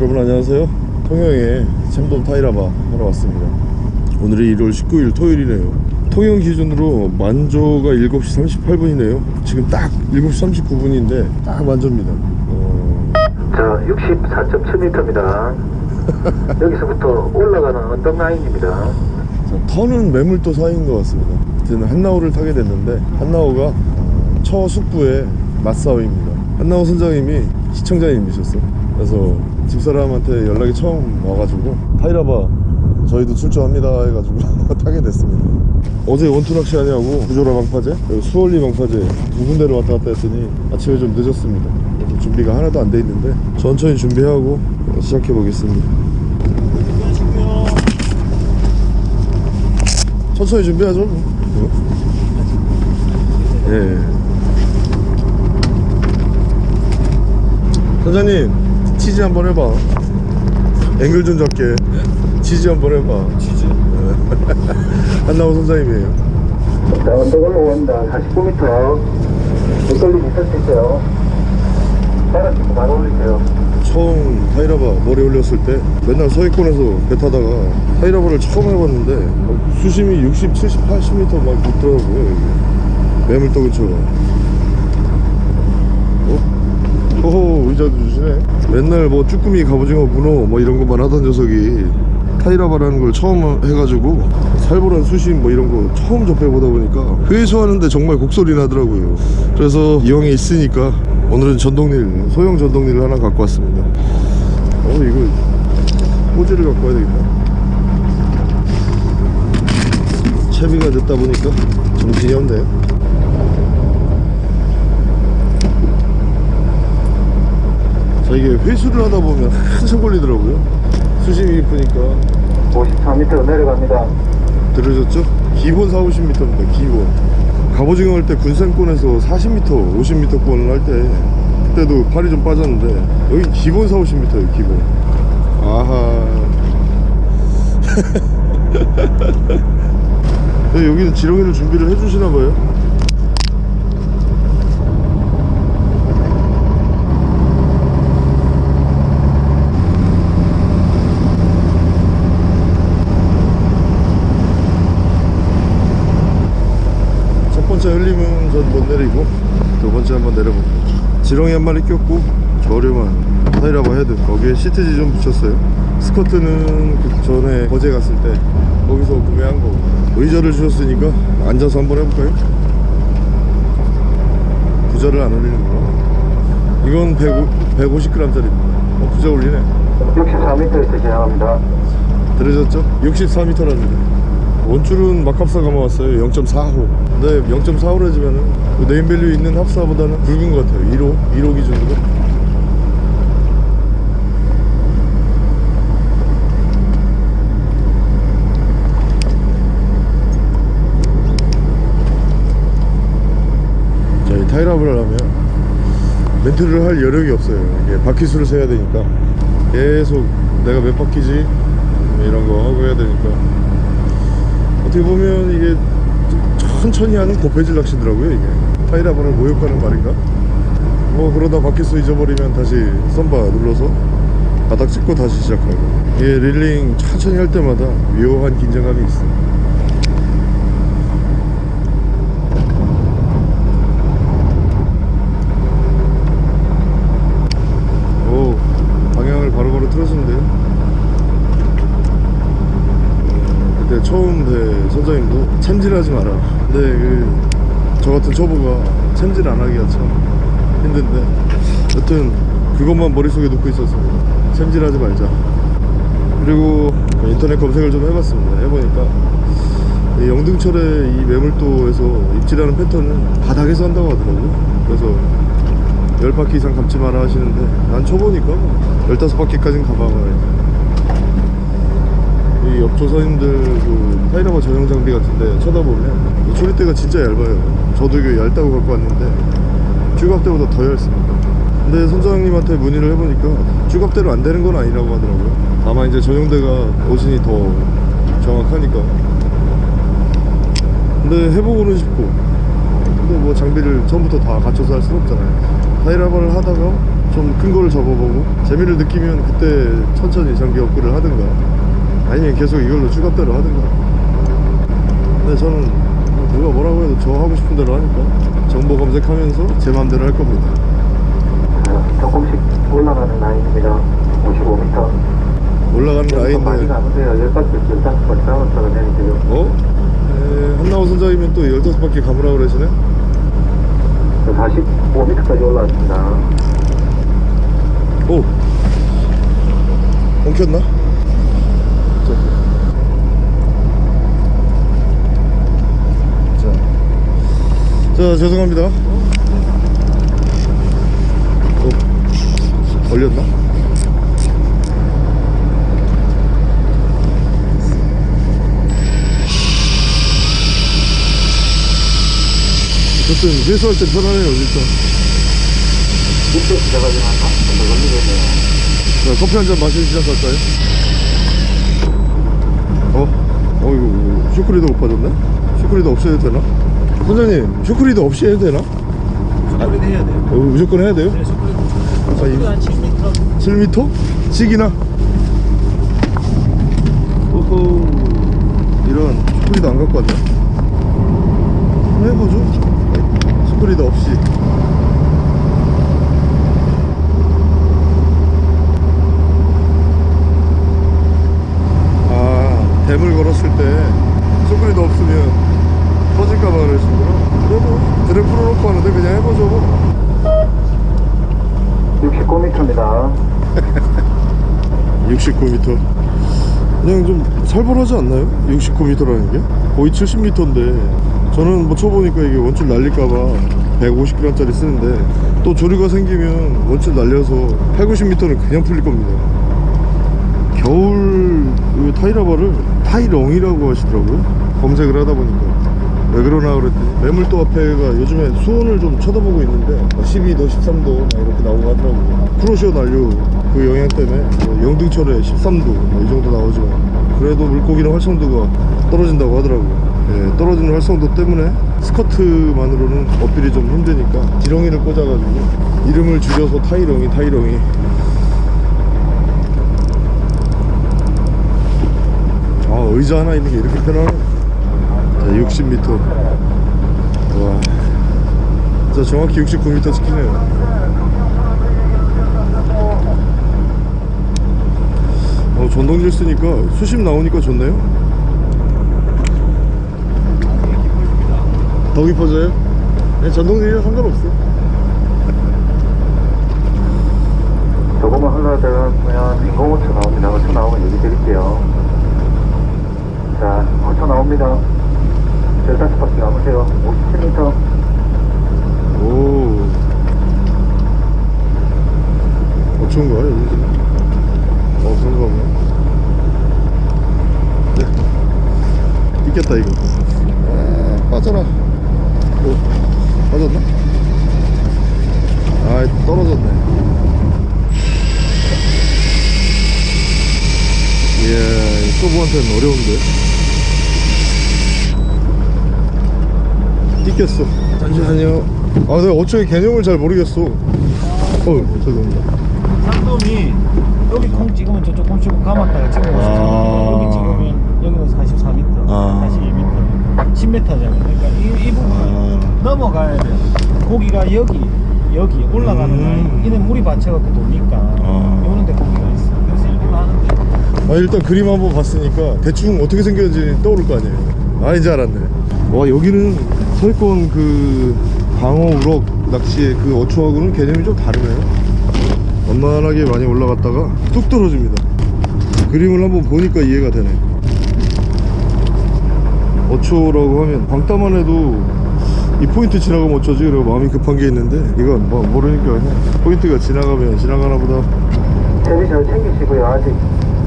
여러분 안녕하세요. 통영에 챔돔 타이라바 하러 왔습니다. 오늘이 1월 19일 토요일이네요. 통영 기준으로 만조가 7시 38분이네요. 지금 딱 7시 39분인데 딱 만조입니다. 어... 자, 64.7m입니다. 여기서부터 올라가는 언덕 라인입니다. 자, 터는 매물도 사이인 것 같습니다. 저는 한나오를 타게 됐는데 한나오가 어, 처숙부의 맞싸움입니다. 한나오 선장님이 시청자님이셨어 그래서 집사람한테 연락이 처음 와가지고 타이라바 저희도 출조합니다 해가지고 타게 됐습니다 어제 원투 낚시 하냐고 구조라 방파제 그리고 수월리 방파제 두 군데로 왔다 갔다 했더니 아침에 좀 늦었습니다 그래서 준비가 하나도 안 돼 있는데 천천히 준비하고 시작해 보겠습니다 천천히 준비하죠 뭐. 예. 선장님 치즈 한번 해봐 앵글 좀 잡게 치즈 한번 해봐 치즈 한나호 선장님이에요 자, 언덕 올라옵니다. 49m. 밑걸림 있을 수 있어요. 바닥 찍고 바로 올리세요. 처음 타이라바 머리 올렸을 때 맨날 서해권에서 배 타다가 타이라바를 처음 해봤는데 막 수심이 60, 70, 80m 막 있더라고요 매물도 그쵸 어? 호호 의자도 주시네. 맨날 뭐 쭈꾸미 갑오징어 문어 뭐 이런 것만 하던 녀석이 타이라바라는 걸 처음 해가지고 살벌한 수심 뭐 이런 거 처음 접해보다 보니까 회수하는데 정말 곡소리 나더라고요. 그래서 이왕에 있으니까 오늘은 전동릴 소형 전동릴을 하나 갖고 왔습니다. 어 이거 호지를 갖고 와야 되겠다. 채비가 늦다 보니까 정신이 없네요 이게 회수를 하다 보면 한참 걸리더라고요. 수심이 깊으니까. 54m 내려갑니다. 들으셨죠? 기본 4, 50m입니다 기본. 갑오징어 할 때 군산권에서 40m, 50m권을 할 때 그때도 팔이 좀 빠졌는데 여기 기본 4, 50m예요 기본. 아하. 네, 여기는 지렁이를 준비를 해주시나 봐요 흘림은 전못 내리고 두 번째 한번 내려볼게요 지렁이 한 마리 꼈고 저렴한 타이라바 헤드 거기에 시트지 좀 붙였어요. 스커트는 그 전에 거제 갔을 때 거기서 구매한 거 의자를 주셨으니까 앉아서 한번 해볼까요? 부저를 안 울리는구나 이건 150g 짜리입니다. 어, 부저 울리네. 64m에서 진행합니다. 들으셨죠? 64m랍니다 원줄은 막합사 감아왔어요. 0.45 근데 0.45로 해주면은 그 네임밸류 있는 합사보다는 굵은 것 같아요. 1호 1호 기준으로. 자, 이 타이랍을 하려면 멘트를 할 여력이 없어요. 이게 바퀴수를 세야 되니까. 계속 내가 몇 바퀴지? 뭐 이런 거 하고 해야 되니까. 어떻게 보면 이게 좀 천천히 하는 고패질 낚시더라고요 이게. 타이라바를 모욕하는 말인가? 뭐 그러다 바퀴수 잊어버리면 다시 썸바 눌러서 바닥 찍고 다시 시작하고. 이게 릴링 천천히 할 때마다 묘한 긴장감이 있어 오 방향을 바로바로 틀어주면 돼요 어, 그때 처음 배 챔질하지 마라. 근데 그 저 같은 초보가 챔질 안 하기가 참 힘든데. 여튼 그것만 머릿속에 놓고 있어서 챔질하지 말자. 그리고 인터넷 검색을 좀 해봤습니다. 해보니까 이 영등철의 이 매물도에서 입질하는 패턴은 바닥에서 한다고 하더라고요 그래서 10바퀴 이상 감지 마라 하시는데 난 초보니까 뭐 15바퀴까지는 가봐봐야지 이 옆조사님들 그 타이라바 전용 장비 같은데 쳐다보면 이 초리대가 진짜 얇아요. 저도 이거 얇다고 갖고 왔는데 쭈갑 때보다 더 얇습니다. 근데 선장님한테 문의를 해보니까 쭈갑 대로 안 되는 건 아니라고 하더라고요. 다만 이제 전용대가 오진이 더 정확하니까. 근데 해보고는 싶고. 근데 뭐 장비를 처음부터 다 갖춰서 할 수는 없잖아요. 타이라바를 하다가 좀 큰 거를 접어보고 재미를 느끼면 그때 천천히 장기 업그레이드를 하든가 아니면 계속 이걸로 주갑대로 하든가 근데 저는 뭐 누가 뭐라고 해도 저 하고 싶은 대로 하니까 정보 검색하면서 제 맘대로 할 겁니다 자, 조금씩 올라가는 라인입니다. 55m. 올라가는 많이 라인데 가는데요. 10바퀴, 15바퀴 싸웠다가 내리세요. 어? 에, 한나호 선장이면 또 15바퀴 가보라 그러시네? 45m까지 올라왔습니다. 오! 엉켰나? 자. 자. 자, 죄송합니다. 어, 걸렸나? 어쨌든 회수할 때 편하네요, 진짜. 이때 시작하지만 30분 더 걸리겠네요. 자, 커피 한 잔 마시고 시작할까요? 어? 어, 이거 shock leader 못 빠졌네? shock leader 없이 해도 되나? 선장님, shock leader 없이 해도 되나? shock leader 해야 돼요. 어, 무조건 해야 돼요? 네, shock leader. 아, shock leader 이- 한 7m. 7m? 씩이나? 오호 이런 슈크리더 안 갖고 왔네 한번 해보죠 슈크리더 없이 아 댐을 걸었을 때 슈크리더 없으면 터질까봐 그러시구나 그래도 드랙 풀어놓고 하는데 그냥 해보죠 뭐. 69m입니다. 69m 그냥 좀 살벌하지 않나요? 69m라는 게? 거의 70m인데. 저는 뭐 쳐보니까 이게 원줄 날릴까봐 150g짜리 쓰는데 또 조류가 생기면 원줄 날려서 8, 90m는 그냥 풀릴 겁니다. 겨울 그 타이라바를 타이렁이라고 하시더라고요. 검색을 하다 보니까. 왜 그러나 그랬더니 매물도 앞에가 요즘에 수온을 좀 쳐다보고 있는데 12도 13도 막 이렇게 나오고 하더라고요. 프로시오 난류 그 영향 때문에 뭐 영등철에 13도 뭐이 정도 나오지만 그래도 물고기는 활성도가 떨어진다고 하더라고요. 예, 떨어지는 활성도 때문에 스커트만으로는 어필이 좀 힘드니까 지렁이를 꽂아가지고 이름을 줄여서 타이렁이 타이렁이. 아 의자 하나 있는 게 이렇게 편하네. 자 60m 와. 진짜 정확히 69m 찍히네요 어 전동질 쓰니까 수심 나오니까 좋네요 더 깊어져요? 네, 전동질이랑 상관없어 조금만 흘러들어가면 인공호초 나옵니다. 호초 나오면 얘기 드릴게요. 자, 호초 나옵니다. 15바퀴 남으세요. 57m. 오 어처운 거야 여기 보네 네. 있겠다 이거. 아, 빠져라. 오 빠졌나? 아 떨어졌네. 이야 초보한테는 어려운데. 띠꼈어. 잠시만요. 아 내가 어초의 개념을 잘 모르겠어 어 죄송합니다 상돔이 여기 콩 찍으면 저쪽 콩 찍고 감았다가 찍으면 아. 50m. 여기 찍으면 여기는 44m, 아. 42m, 10m잖아요. 그러니까 이, 이 부분 아. 넘어가야 돼요. 고기가 여기, 여기 올라가는 음. 라인. 이는 물이 받쳐갖고 도니까 아. 요런데 고기가 있어. 그래서 일부러 하는데 아 일단 그림 한번 봤으니까 대충 어떻게 생겼는지 떠오를 거 아니에요 아 이제 알았네 와 여기는 서해권 그 방어 우럭 낚시의 그 어초하고는 개념이 좀 다르네요 완만하게 많이 올라갔다가 뚝 떨어집니다 그림을 한번 보니까 이해가 되네 어초라고 하면 방따만 해도 이 포인트 지나가면 어쩌지 그리고 마음이 급한 게 있는데 이건 뭐 모르니까 포인트가 지나가면 지나가나 보다 채비 잘 챙기시고요. 아직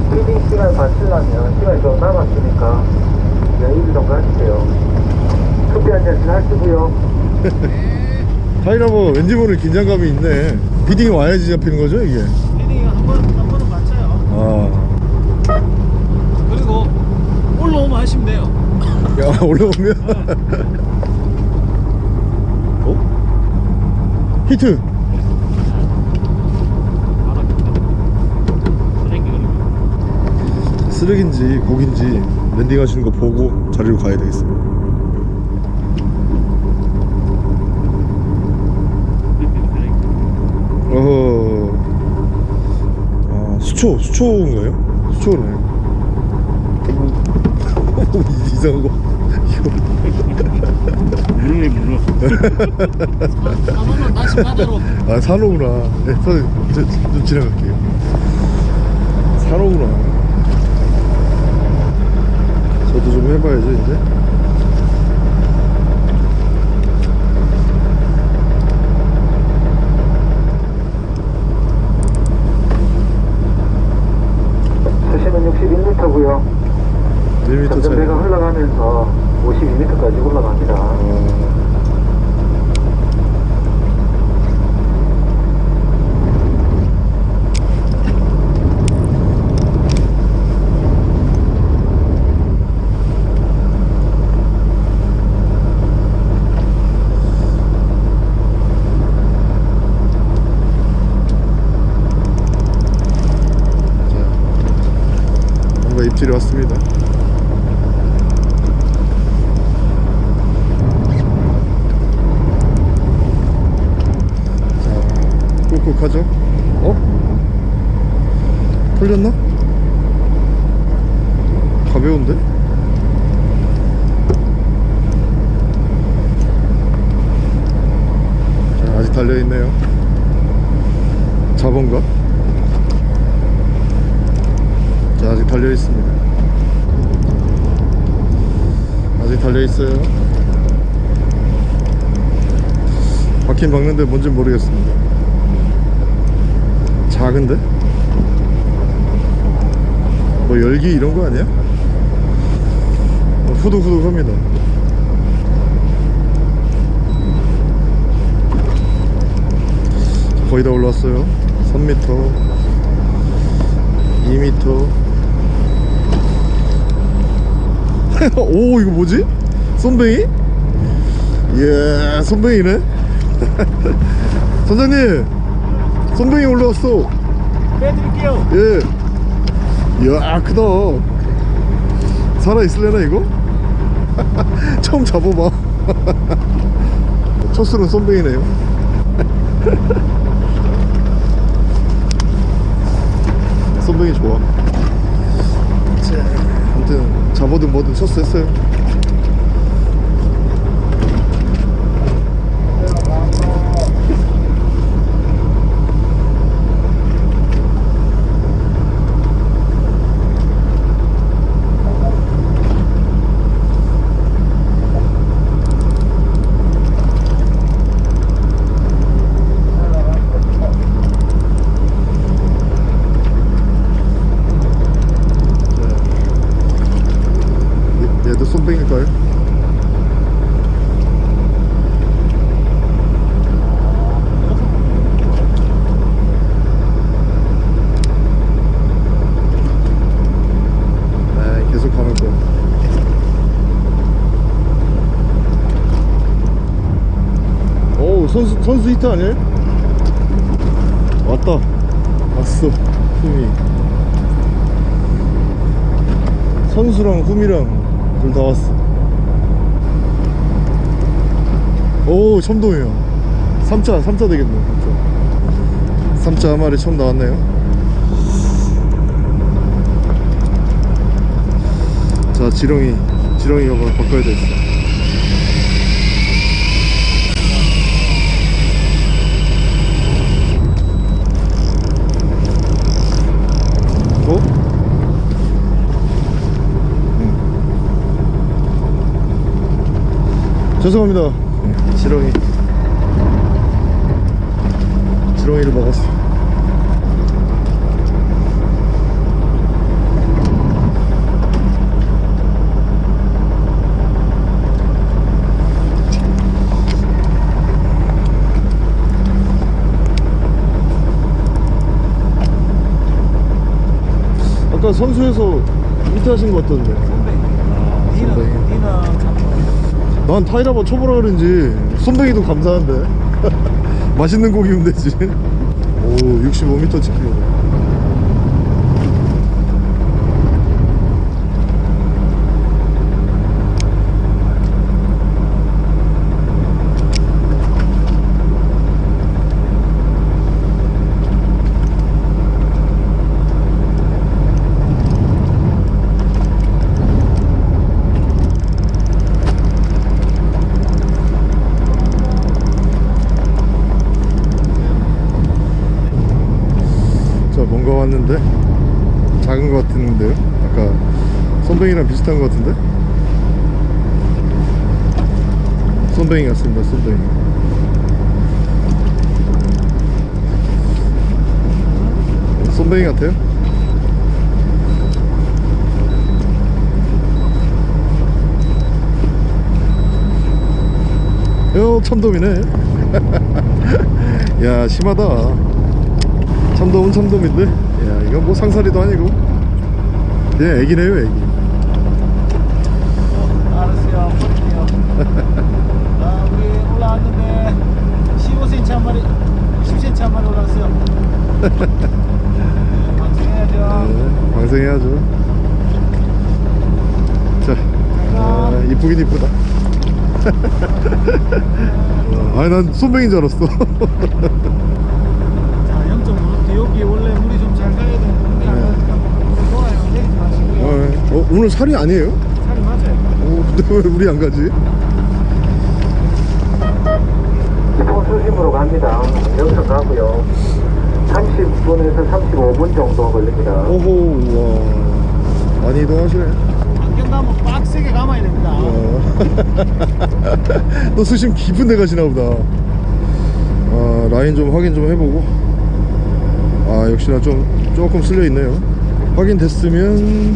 feeding 시간 맞추려면 시간이 좀 남았으니까 네, 1일 정도 하실게요. 커피 한 잔씩 하시고요. 네. 타이라바 뭐 왠지 모를 긴장감이 있네 feeding이 와야지 잡히는 거죠 이게? feeding이 한 번, 한 번은 맞춰요 아. 그리고 올라오면 하시면 돼요 야 올라오면? 네. 어? 히트! 쓰레기인지 고기인지 랜딩하시는 거 보고 자리로 가야 되겠습니다 수초 수초인가요? 수초네 이상한 거. 다시 바다로. 아 산호구나. 네, 선생님 저, 좀 지나갈게요. 산호구나. 저도 좀 해봐야죠 이제 수심은 61m고요 1m 차이 전전배가 흘러가면서 52m까지 올라갑니다 어, 입질이 왔습니다. 자, 꾹꾹하죠? 어? 풀렸나? 가벼운데? 자, 아직 달려있네요. 잡은가? 자, 아직 달려있습니다. 아직 달려있어요. 박힌 박는데 뭔지 모르겠습니다. 작은데? 뭐 열기 이런 거 아니야? 어, 후둑후둑합니다. 거의 다 올라왔어요. 3m, 2m. 오 이거 뭐지? 쏨뱅이? 예, 쏨뱅이네. 선장님, 쏨뱅이 올라왔어. 빼드릴게요. 예. 이야, 크다. 살아 있을래나 이거? 처음 잡아봐. 첫 술은 쏨뱅이네요. 쏨뱅이 좋아. 자, 아무튼 잡아든 뭐든 첫 수 했어요. 얘- 얘도 쏨뱅일까요? 네, 계속 가면 거야. 오, 히트 아니에요? 왔다. 왔어. 흠이. 선수랑 흠이랑 둘 다 왔어. 오, 첨동이야. 3차, 3차 되겠네. 3차. 3차 한 마리 처음 나왔네요. 자, 지렁이. 지렁이가 바- 바꿔야 되겠어. 어? 죄송합니다. 지렁이. 지렁이를 먹었어. 아까 선수에서 밑에 하신 것 같던데. 난 타이라바 초보라 그런지 손뱅이도 감사한데. 맛있는 고기면 되지. 오 65m 찍히고 왔는데 같은데요 아까 손뱅이랑 비슷한 것 같은데? 손뱅이 같습니다 손뱅이 손뱅이 같아요? 요 참돔이네. 야 심하다. 참돔은 참돔인데? 야 이거 뭐 상사리도 아니고 그냥 애기네요 애기 알았어요. 아, 우리 올라왔는데 15cm 한 마리, 20cm 한 마리 올라왔어요. 네, 방송해야죠. 네, 방생해야죠 자 아, 이쁘긴 이쁘다 어, 아니 난 손뱅인 줄 알았어 자, 0.5. 여기 원래 물이 좀 잘 가야 되는데 물이 안 가니까 물이 좋아요. 내리지 마시고요. 어, 어, 오늘 살이 아니에요? 살이 맞아요. 어, 근데 왜 우리 안 가지? 기본 수심으로 갑니다. 여기서 가고요. 30분에서 35분 정도 걸립니다. 오호 와 많이 이동하시네 안경 감으면 빡세게 감아야 됩니다. 어. 또 수심 깊은 데 가시나 보다 아, 라인 좀 확인 좀 해보고 아 역시나 좀 조금 쓸려 있네요 확인됐으면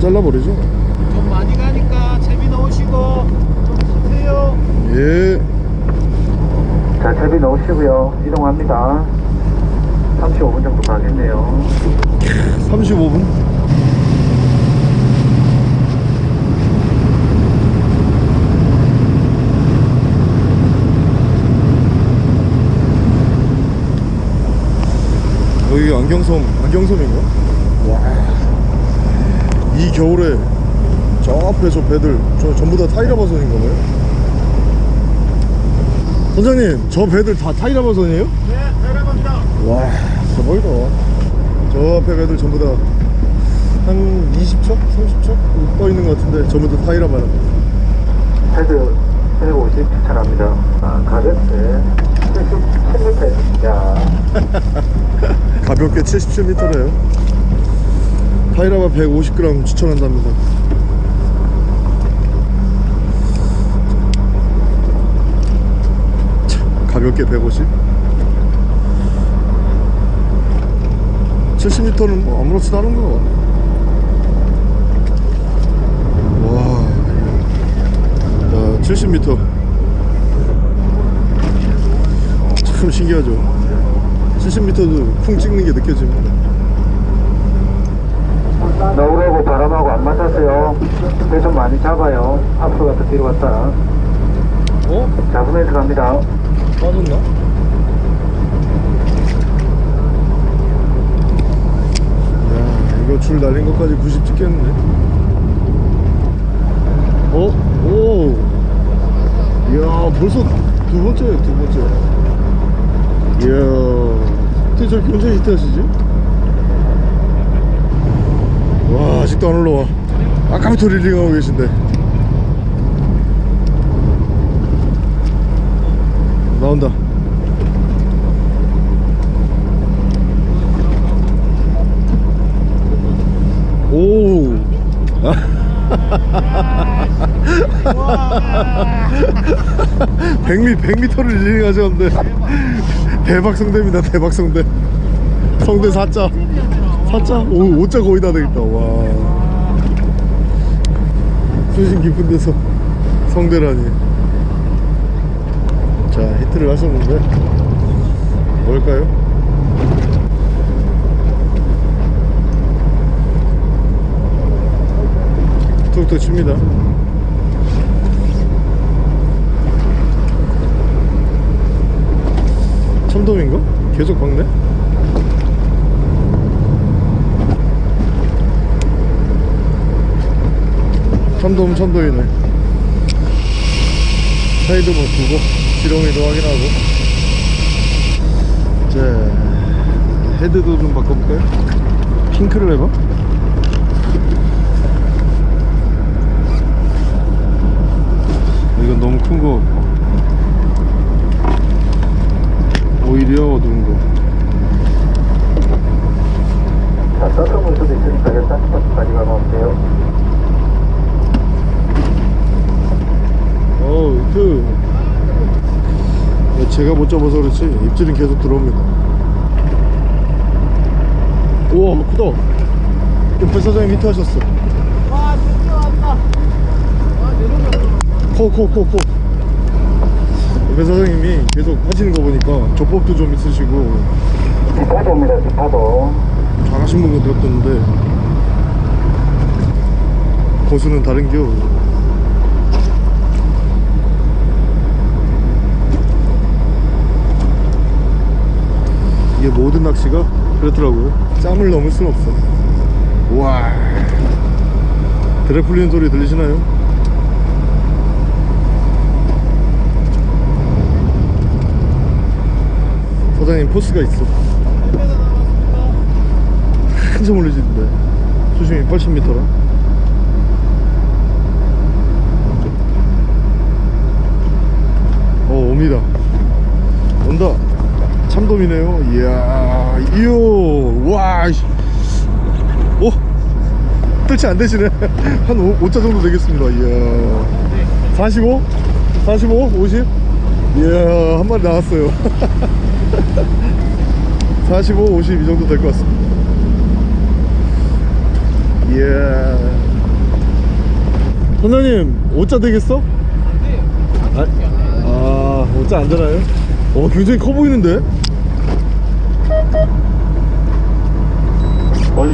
잘라버리죠 좀 많이 가니까 채비 넣으시고 좀 쓰세요. 예 자, 채비 넣으시고요. 이동합니다. 35분 정도 가겠네요. 35분 여기 안경섬 안경섬인가? 와 이 겨울에 저 앞에 저 배들 저 전부 다 타이라바선인가 봐요 선장님 저 배들 다 타이라바선이에요? 네, 내려갑니다. 와 대박이다 저 앞에 배들 전부 다 한 20척? 30척? 떠 있는 것 같은데 전부 다 타이라바다 헤드 150 추천합니다. 아, 가볍게 77m. 야, 가볍게 77m래요 타이라바 150g 추천한답니다 자, 가볍게 150 70m는 뭐 아무렇지도 않은 거 와. 자, 70m. 참 신기하죠. 70m도 풍 찍는 게 느껴집니다. 너울하고 바람하고 안 맞았어요. 배좀 많이 잡아요. 앞으로 갔다 뒤로 갔다. 어? 잡으면서 갑니다. 빠졌나? 야, 이거 줄 날린 것까지 90 찍겠는데? 어? 오! 이야, 벌써 두 번째예요, 두 번째. 이야, 어떻게 저렇게 혼자 히트 하시지? 와, 아직도 안 올라와. 아까부터 릴링하고 계신데. 나온다. 오. 백미 100m를 릴링 하셨는데 대박 성대입니다. 대박 성대. 성대 4자. 4자? 오, 5자 거의 다 되겠다. 와. 수심 깊은 데서 성대라니. 자 히트를 하셨는데 뭘까요? 툭툭 칩니다 참돔인가? 계속 박네? 참돔 참돔이네 사이드 뭐 두고 지렁이도 확인하고 자 헤드도 좀 바꿔볼까요? 핑크를 해봐. 이건 너무 큰 거 오히려 어두운 거. 자, 서서 물 수도 있으니까 몇 30번까지 가면 어 우 그 제가 못 잡아서 그렇지? 입질은 계속 들어옵니다. 우와 크다. 옆에 사장님 히트 하셨어. 와 드디어 왔다. 와 내려가 코코코코 옆에 사장님이 계속 하시는 거 보니까 조법도 좀 있으시고. 뒷파도입니다, 뒷파도. 잘하신 분 같았는데. 고수는 다른겨 이게 모든 낚시가 그렇더라고요. 짬을 넘을 순 없어. 와. 드래 풀리는 소리 들리시나요? 사장님 포스가 있어. 한참 올리시는데. 수심이 80m라. 어 옵니다. 온다 참돔이네요 이야 이요 와 씨. 오 뜰치 안 되시네 한 5, 5자 정도 되겠습니다 이야 45? 45? 50? 이야 한 마리 나왔어요 45, 50 이 정도 될 것 같습니다 이야 선장님 5자 되겠어? 아, 아 5자 안 되나요? 어 굉장히 커 보이는데?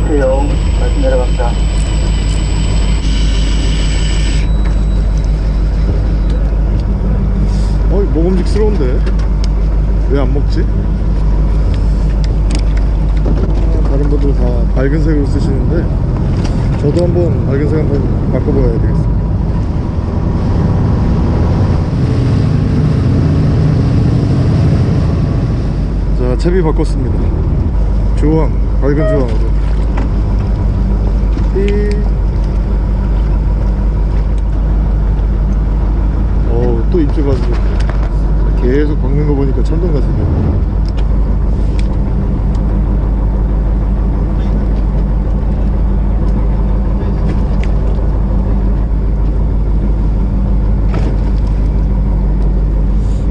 올리세요. 다시 내려갑니다. 어이 먹음직스러운데 왜 안 먹지? 아, 다른 분들 다 밝은 색으로 쓰시는데 저도 한번 밝은 색 한번 바꿔봐야 되겠습니다 자 채비 바꿨습니다 주황 밝은 주황으로 삐 어우 또 입질 가지고. 계속 박는 거 보니까 천둥 같은데.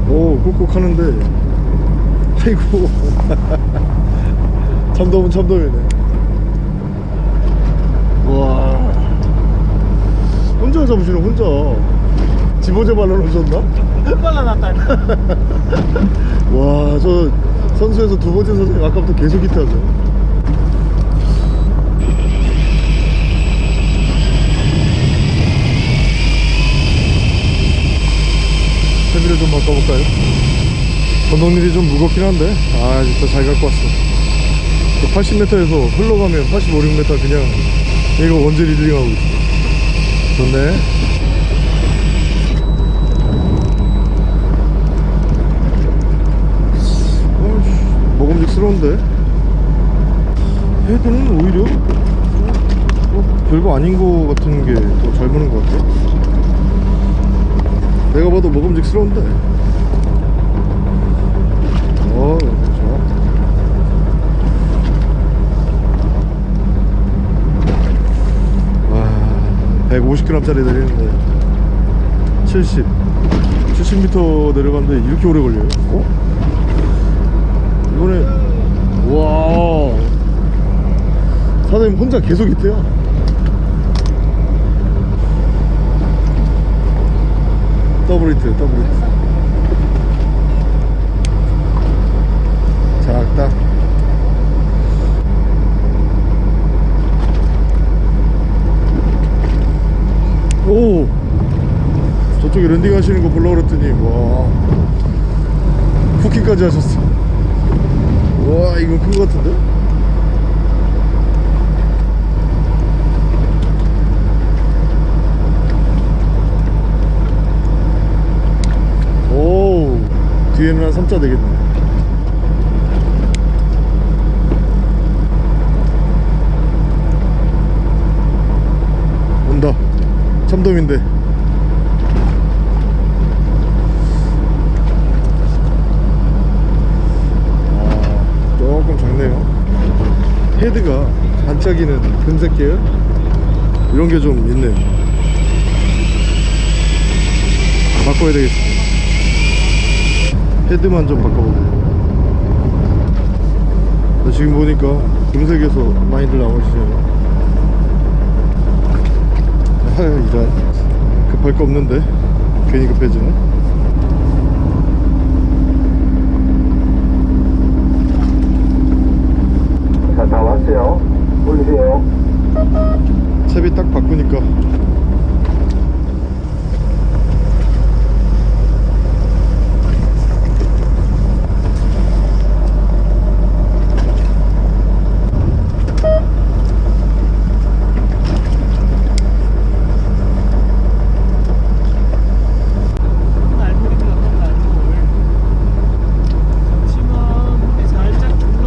오 꾹꾹 하는데. 아이고. 참돔은 참돔이네 와 혼자 잡으시네 혼자 집어제 발라놓으셨나? 빨라놨다 와, 저 선수에서 두 번째 선생님 아까부터 계속 히트하죠. 세비를 좀 바꿔볼까요? 건너일이 좀 무겁긴 한데, 아, 진짜 잘 갖고 왔어. 80m에서 흘러가면 85, 6m 그냥 얘가 원제 리딩하고 있어. 좋네. 어이씨, 먹음직스러운데? 헤드는 오히려? 어, 별거 아닌 거 같은 게 더 잘 보는 것 같아. 내가 봐도 먹음직스러운데 어 좋아 와 150g짜리 내리는데 70 70m 내려갔는데 이렇게 오래 걸려요? 어? 이번에 와 사장님 혼자 계속 있대요 double hit double hit 작다 오 저쪽에 landing 하시는 거 보려고 그랬더니 와 hooking까지 하셨어. 와 이거 큰거 같은데? 오 뒤에는 한 3자 되겠네. 온다. 참돔인데 아, 조금 작네요 헤드가 한 반짝이는 금색 계열? 이런 게 좀 있네요. 바꿔야 되겠습니다. 헤드만 좀 바꿔보세요. 나 지금 보니까 금색에서 많이들 나오시네요. 아 이런 급할 거 없는데 괜히 급해지네 자, 다 왔어요. 올리세요. 채비 딱 바꾸니까 날물입니다. 날물. 점심은 물이 살짝 주는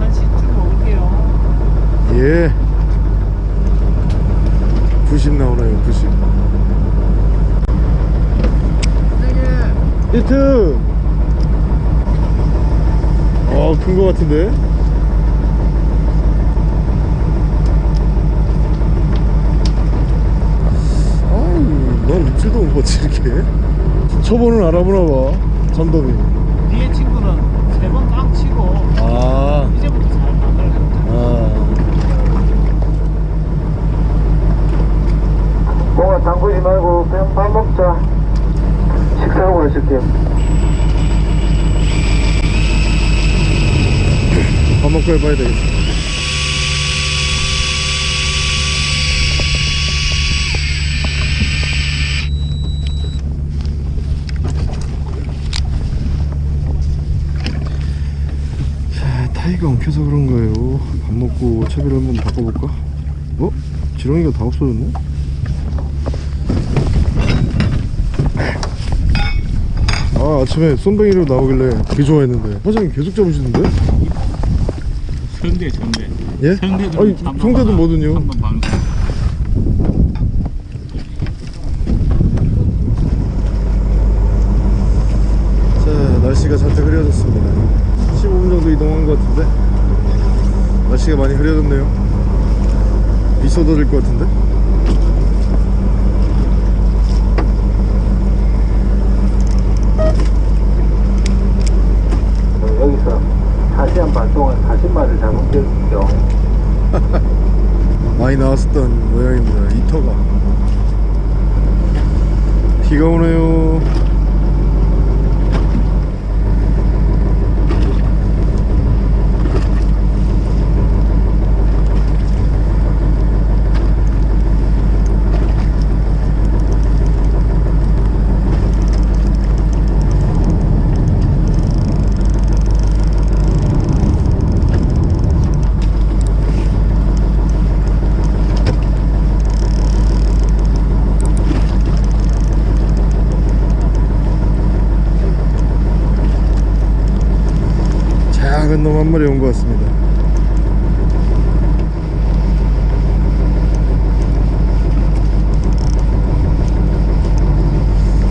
1시쯤 먹을게요. 예 90 나오나요 90 히트 어큰 거 같은데 아유 넌 입질도 못 봤지 이렇게 초보는 알아보나 봐 잠돔이 뒤에 친구는 세 번 깡 치고 아 이제부터 잘 만들어. 아. 뭔가 담그지 말고 그냥 밥 먹자. 식사하고 가실게요. 밥 먹고 해봐야 되겠어. 자, 타이가 엉켜서 그런 거예요. 밥 먹고 채비를 한번 바꿔볼까? 어? 지렁이가 다 없어졌네? 아, 아침에 쏨뱅이로 나오길래 되게 좋아했는데. 사장님 계속 잡으시는데? 성대 성대. 예? 성대도 아니, 성대도 뭐든요. 한번 방송. 자 날씨가 잔뜩 흐려졌습니다 15분 정도 이동한 것 같은데 날씨가 많이 흐려졌네요 비 쏟아질 것 같은데 어, 여기서 4시간 반 동안 40마리를 잡은 적이 있죠. 많이 나왔었던 모양입니다 이터가 비가 오네요 한 마리 온 것 같습니다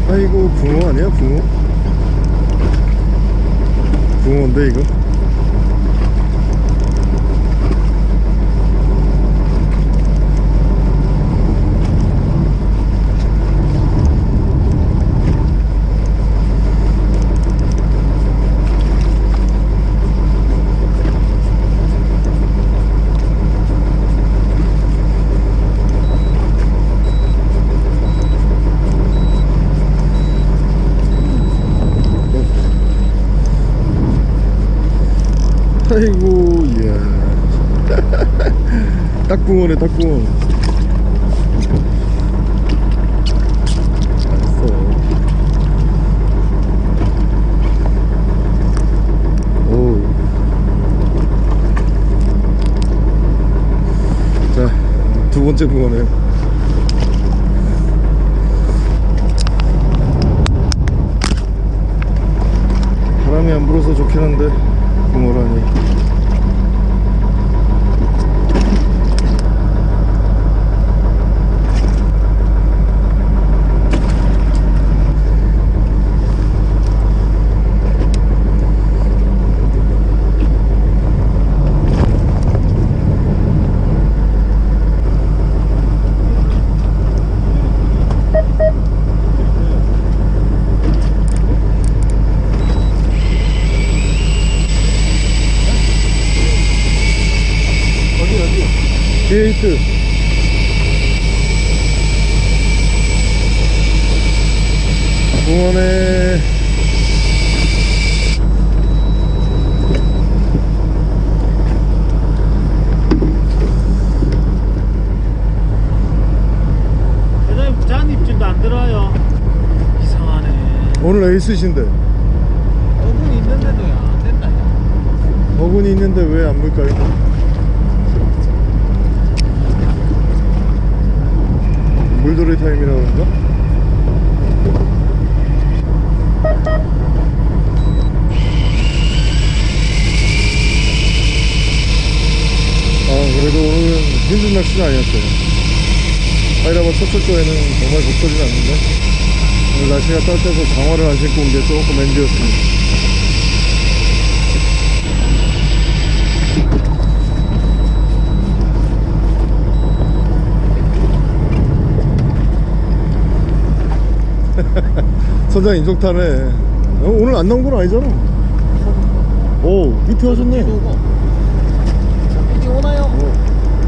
아이고 붕어 아니야 붕어 붕어인데 이거 아이고 이야 딱붕어네 딱붕어 맛있어. 오 자 두 번째 붕어네요 바람이 안 불어서 좋긴 한데 붕어라니 게이트 공원에 대장님 잔 입질도 안 들어요 이상하네 오늘 에이스신데 어분 있는데도 안 된다 야. 어군이 있는데 왜 안 물까요? 물돌이 타임이라 그런가? 아 그래도 오늘은 힘든 낚시는 아니었어요 하이라바 첫 출조에는 정말 복서진 않는데 오늘 날씨가 따뜻해서 장화를 안 신고 온 게 조금 엔지였습니다 선장님 인종타네 어, 오늘 안 나온 건 아니잖아 오 밑에 하셨네 자 삐디 오나요? 어.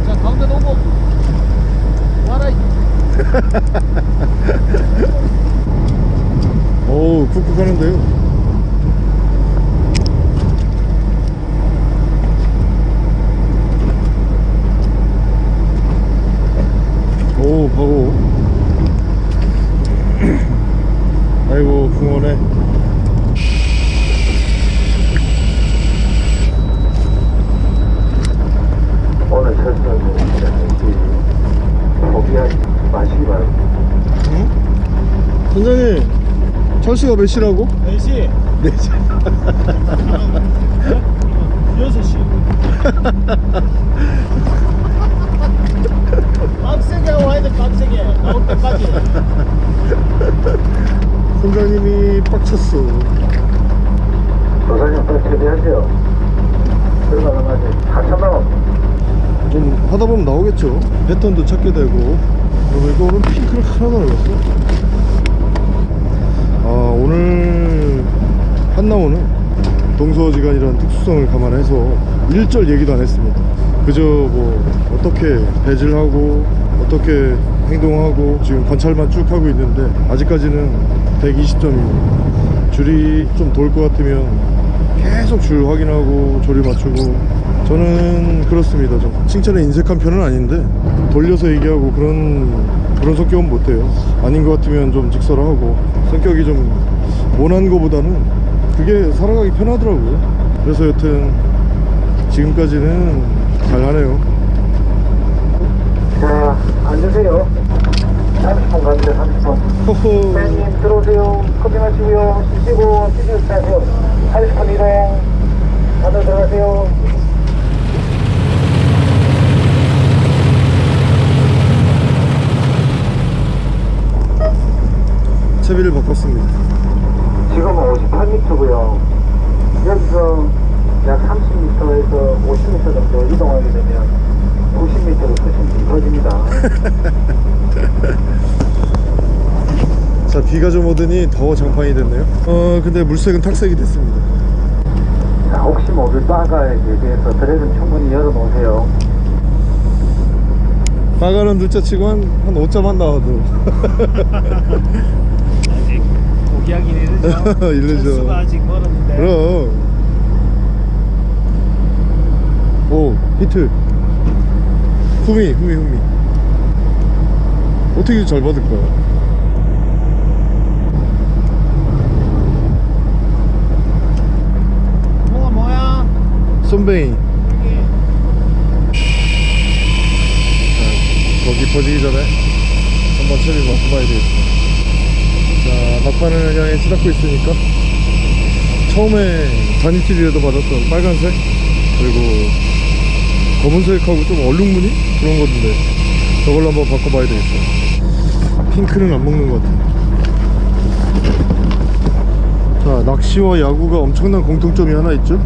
자 가운데 오고 와라 이. 오 쿡쿡 하는데요 오 바고 아이고 궁원에 오늘 철수는 포기하지 마시기 바랍니다. 응? 선장님 철수가 몇 시라고? 4시 4시 6시 빡세게 와야 돼 빡세게 나올 때까지 선장님이 빡쳤어 도사님 빨리 처리하세요. 얼마나 맞지? 4천만 원. 좀 하다 보면 나오겠죠 패턴도 찾게 되고 그리고 이거 오늘 핑크를 하나도 안 넣었어 아 오늘 한나오는 동서지간이라는 특수성을 감안해서 일절 얘기도 안 했습니다. 그저 뭐 어떻게 배질하고 어떻게 행동하고 지금 관찰만 쭉 하고 있는데 아직까지는 120점입니다 줄이 좀 돌 것 같으면 계속 줄 확인하고 조리 맞추고 저는 그렇습니다. 좀 칭찬에 인색한 편은 아닌데 돌려서 얘기하고 그런 그런 성격은 못해요 아닌 것 같으면 좀 직설하고 성격이 좀 모난 거보다는 그게 살아가기 편하더라고요 그래서 여튼 지금까지는 잘하네요 자, 앉으세요. 30분 갑니다, 30분. 허허 회원님 들어오세요. 커피 마시고요. 쉬시고, 쉬시고 하세요 30분 이동. 안으로 들어가세요. 채비를 바꿨습니다 지금은 58m고요. 여기서 약 30m에서 50m 정도 이동하게 되면 90m로 수심이 깊어집니다. 자 비가 좀 오더니 더 장판이 됐네요 어 근데 물색은 탁색이 됐습니다 자, 혹시 모를 바가에 대비해서 드랙은 충분히 열어놓으세요. 나가는 둘째 치고 한, 한 5점 한 나와도 포기하긴 이르죠 이르죠. 철수가 아직 멀었는데. 그럼. 오 히트. 후미 후미 후미. 어떻게 잘 받을까 뭐가 뭐야? 쏨뱅이 더 깊어지기 전에 한번 처리 맡아봐야 되겠다 자 막판을 향해 치닫고 있으니까. 처음에 단입질이라도 받았던 빨간색 그리고 검은색하고 좀 얼룩무늬? 그런 건데 저걸로 한번 바꿔봐야 되겠어 핑크는 안 먹는 것 같아 자 낚시와 야구가 엄청난 공통점이 하나 있죠?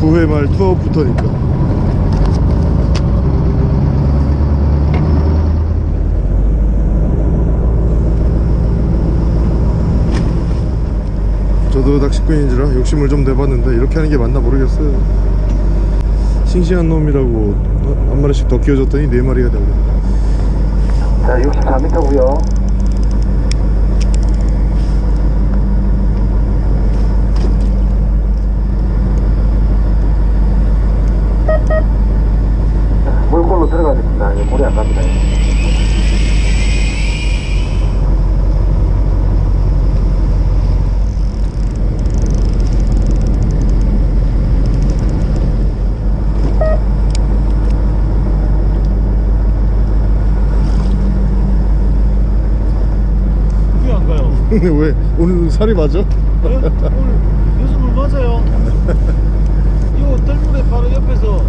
9회 말 투아웃부터니까 저도 낚시꾼인지라 욕심을 좀 내봤는데 이렇게 하는 게 맞나 모르겠어요 싱싱한 놈이라고 한 마리씩 더 끼워줬더니 네 마리가 되고 자, 64m고요. 물골로 들어가겠습니다. 예, 물이 안 갑니다. 왜 안 가요? 근데 왜 오늘 살이 맞아? 네? 오늘 요즘 물 맞아요. 이거 뜰물에 바로 옆에서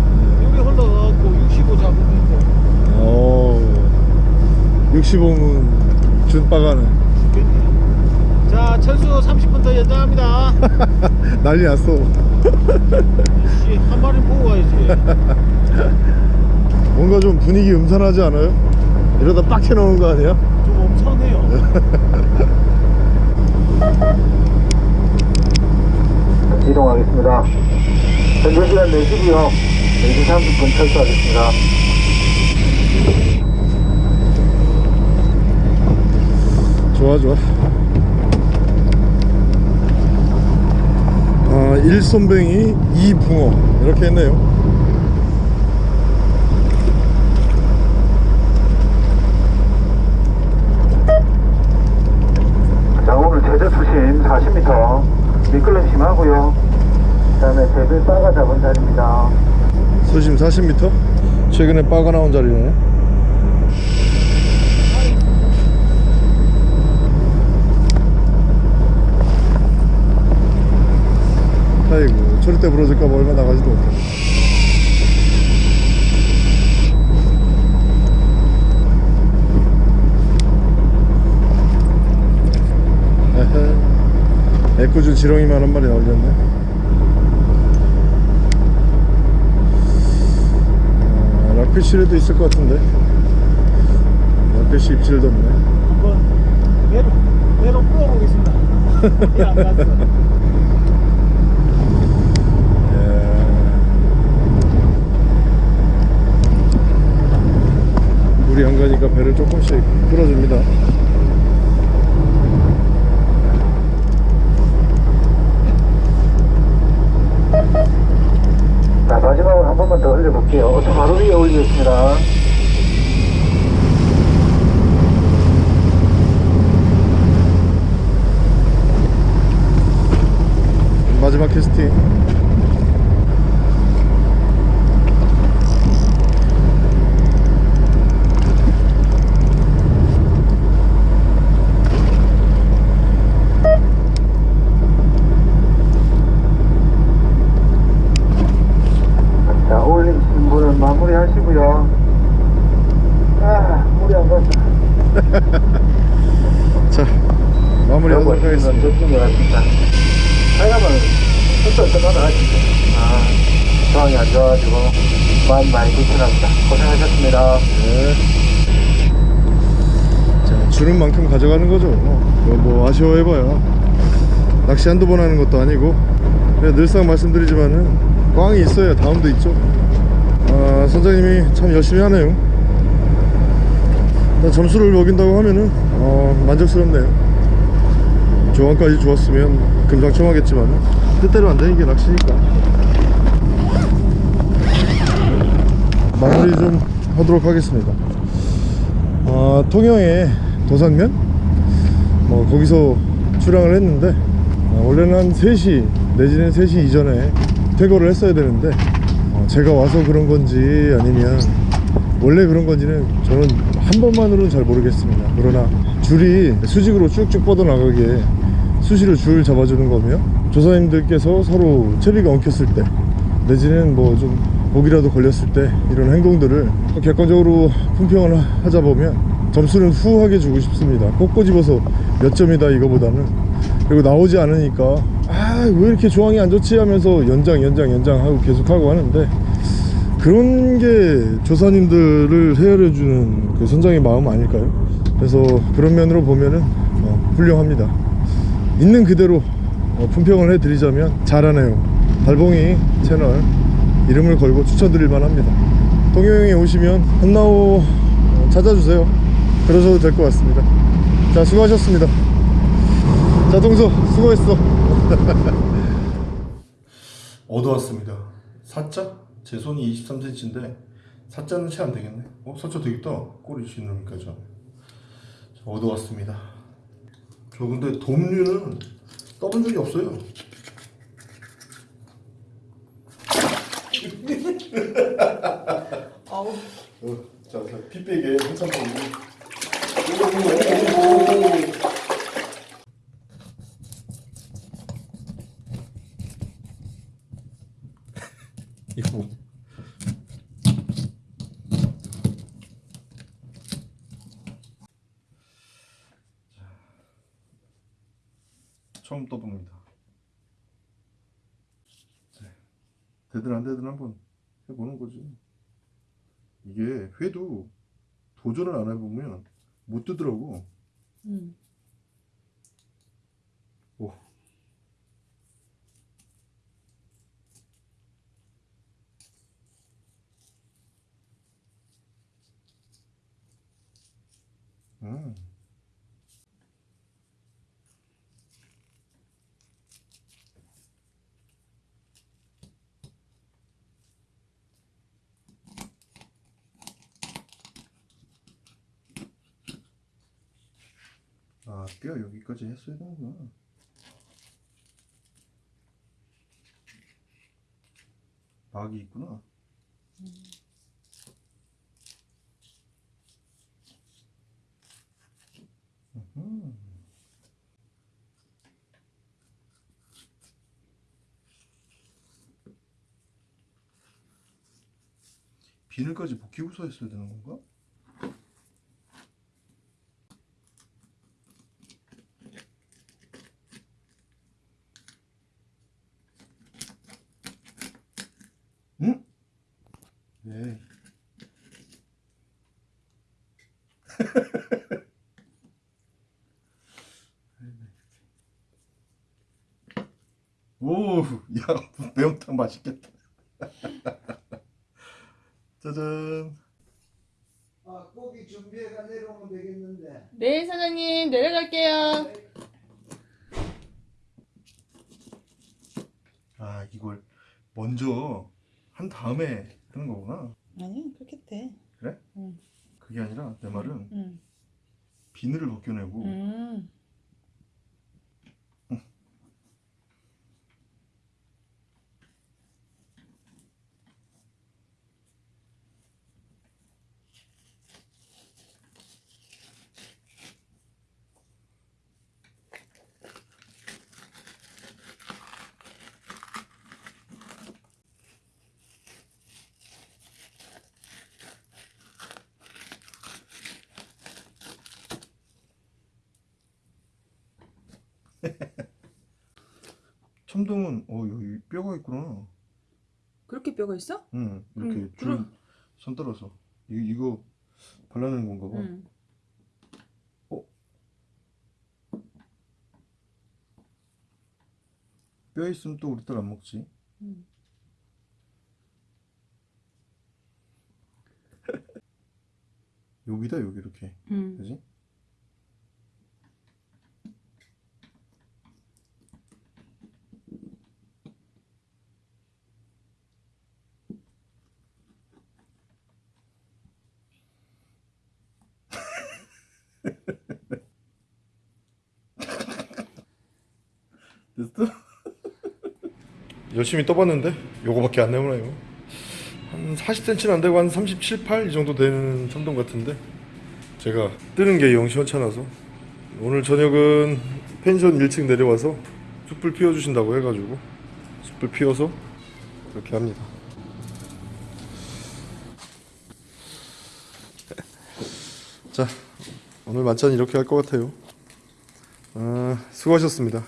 여기 흘러가갖고 65 잡으면 어 65면 준빠가네. 자, 철수 30분 더 연장합니다. 난리 났어 씨, 한 마리 보고 가야지. 뭔가 좀 분위기 음산하지 않아요? 이러다 빡쳐 나오는 거 아니야? 좀 엄청네요. 이동 하겠습니다. 현재 시간 4시고요. 4시 30분 철수하겠습니다. 좋아 좋아 아 1손뱅이 2붕어 이렇게 했네요 40m 자리입니다. 수심 40m? 최근에 빠가 나온 자리네. 아이고 절대 부러질까봐 얼마 나가지도 못해 에코줄 지렁이만 한 마리 나올렸네. 아, 락피쉬에도 있을 것 같은데 락피쉬 입질도 없네 한번 매로, 매로 풀어보겠습니다. 갔어? 물이 안 가니까 배를 조금씩 풀어줍니다 자, 마지막으로 한 번만 더 흘려볼게요. 어to 바로 위에 올리겠습니다. 마지막 캐스팅 자, 올리신 분은 마무리 하시고요. 아, 물이 안 갔다. 자 마무리하도록 하겠습니다 저쪽에 왔습니다. 사람은 혼자 어떡하다 하시죠. 아, 상황이 안 좋아가지고 마음 많이 불편합니다. 고생하셨습니다. 네. 자, 주는 만큼 가져가는 거죠. 뭐, 뭐 아 쉬워해봐야 낚시 한두 번 하는 것도 아니고 늘상 말씀드리지만은 꽝이 있어야 다음도 있죠. 아, 선장님이 참 열심히 하네요. 일단 점수를 먹인다고 하면은 어, 만족스럽네요. 조항까지 좋았으면 금상첨화겠지만 뜻대로 안 되는 게 낚시니까. 마무리 좀 하도록 하겠습니다. 아, 통영에 도산면? 뭐 거기서 출항을 했는데 아, 원래는 한 3시 내지는 3시 이전에 퇴거를 했어야 되는데 어, 제가 와서 그런 건지 아니면 원래 그런 건지는 저는 한 번만으로는 잘 모르겠습니다. 그러나 줄이 수직으로 쭉쭉 뻗어나가게 수시로 줄 잡아주는 거며 조사님들께서 서로 채비가 엉켰을 때 내지는 뭐 좀 목이라도 걸렸을 때 이런 행동들을 객관적으로 품평을 하- 하자 보면 점수는 후하게 주고 싶습니다. 꼭 꼬집어서 몇 점이다 이거보다는 그리고 나오지 않으니까 아 왜 이렇게 조항이 안 좋지 하면서 연장 연장 연장 하고 계속 하고 하는데 그런 게 조사님들을 헤아려 주는 그 선장의 마음 아닐까요? 그래서 그런 면으로 보면은 어, 훌륭합니다. 있는 그대로 어, 품평을 해드리자면 잘하네요. 달봉이 채널 이름을 걸고 추천드릴만 합니다 동해형에 오시면 한나오 찾아주세요 그러셔도 될 것 같습니다 자 수고하셨습니다. 자 동서 수고했어. 얻어왔습니다. 사자? 제 손이 23cm인데 사자는 채 안 되겠네. 어? 사자 되겠다. 꼬리 지느러미까 저 얻어왔습니다. 저 근데 돔류는 떠본 적이 없어요. 아우. 어, 자, 자, 피 빼게. 한참 보고 이거 처음 떠봅니다. 네. 되든 안 되든 한번 해보는 거지. 이게 회도 도전을 안 해보면 못 뜨더라고. 음. 오. 음. 아, 뼈 여기까지 했어야 되는구나. 막이 있구나. 음흠. 비늘까지 벗기고서 했어야 되는 건가? 응? 네. 오, 야, 매운탕 맛있겠다. 짜잔. 아 고기 준비해가 내려오면 되겠는데 네 사장님 내려갈게요 아, 이걸 먼저 한 다음에 하는 거구나. 아니 그렇게 돼 그래? 응. 그게 아니라 내 말은 응. 비늘을 벗겨내고 음. 첨동은 어 여기 뼈가 있구나. 그렇게 뼈가 있어? 응 이렇게 응, 줄 그럼- 선 떨어서 이, 이거 발라내는 건가 봐. 응. 뼈 있으면 또 우리 딸 안 먹지. 응. 여기다 여기 이렇게 응. 그지? 됐어? 열심히 떠봤는데 요거밖에 안 나오네요. 한 40cm는 안 되고 한 37, 8 이 정도 되는 참돔 같은데 제가 뜨는 게 영 시원찮아서 오늘 저녁은 펜션 1층 내려와서 숯불 피워주신다고 해가지고 숯불 피워서 그렇게 합니다. 자 오늘 만찬 이렇게 할 것 같아요. 아, 수고하셨습니다